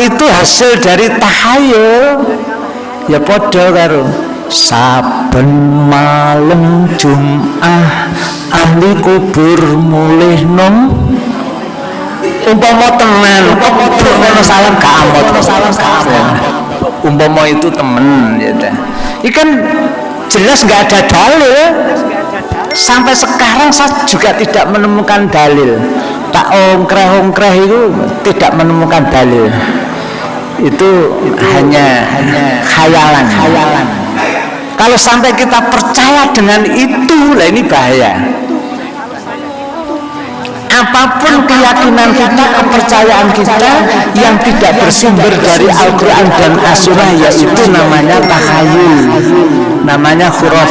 itu hasil dari tahayul ya podo karo. Saben malam Jum'ah ahli kubur mulih nom. Umpama temen umpama salam kamot salam kamot umpama itu temen ya ikan jelas nggak ada dalil sampai sekarang saya juga tidak menemukan dalil. Tak ongkreh-ongkreh itu tidak menemukan dalil. Itu hanya hanya khayalan. Khayalan. Kalau sampai kita percaya dengan itu lah ini bahaya. Apa pun keyakinan kita, kepercayaan kita yang tidak bersumber dari Al-Quran dan As-Surah yaitu namanya takhayul namanya khurafat